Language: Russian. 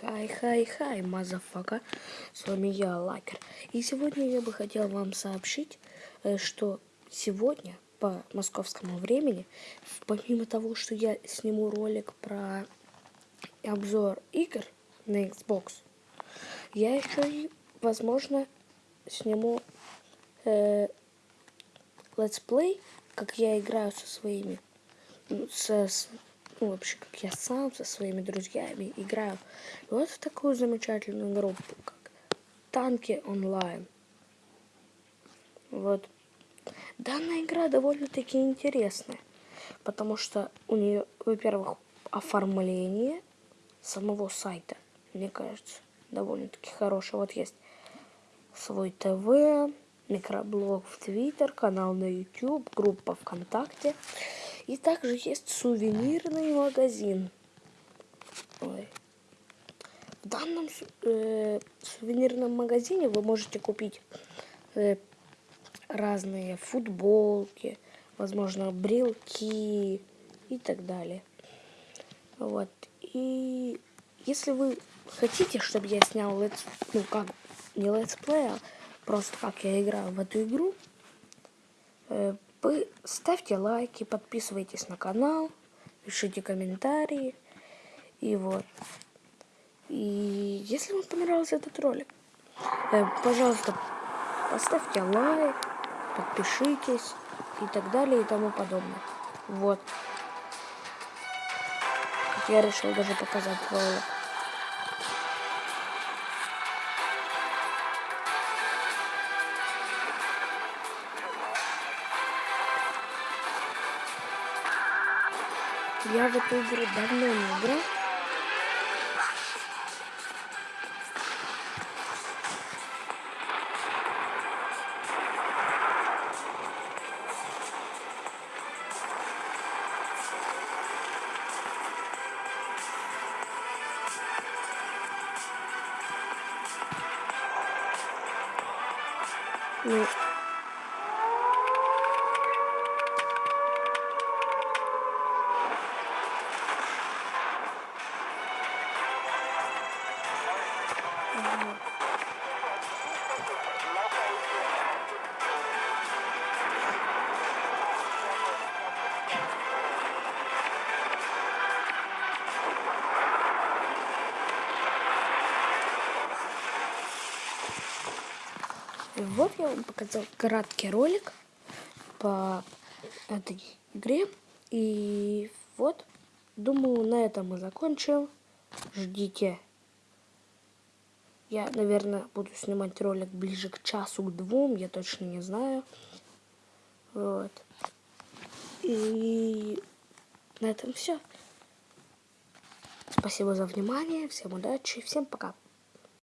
Хай, хай, хай, мазафака. С вами я, Лакер. И сегодня я бы хотел вам сообщить, э, что сегодня по московскому времени, помимо того, что я сниму ролик про обзор игр на Xbox, я еще и, возможно, сниму э, let's play, как я играю со своими, со, ну, вообще, как я сам со своими друзьями играю вот в такую замечательную группу, как Танки онлайн. Вот. Данная игра довольно-таки интересная, потому что у нее, во-первых, оформление самого сайта, мне кажется, довольно-таки хорошее. Вот есть свой ТВ, микроблог в Твиттер, канал на YouTube, группа ВКонтакте. И также есть сувенирный магазин. Ой. В данном э, сувенирном магазине вы можете купить э, разные футболки, возможно, брелки и так далее. Вот. И если вы хотите, чтобы я снял let's, ну как, не let's play, а просто как я играю в эту игру, э, вы ставьте лайки, подписывайтесь на канал, пишите комментарии. И вот. И если вам понравился этот ролик, э, пожалуйста, поставьте лайк, подпишитесь и так далее и тому подобное. Вот. Я решил даже показать ролик. Я в эту игру давно не играл. Ну, Вот я вам показал краткий ролик по этой игре. И вот, думаю, на этом мы закончим. Ждите. Я, наверное, буду снимать ролик ближе к часу, к двум, я точно не знаю. Вот. И на этом все. Спасибо за внимание, всем удачи, всем пока.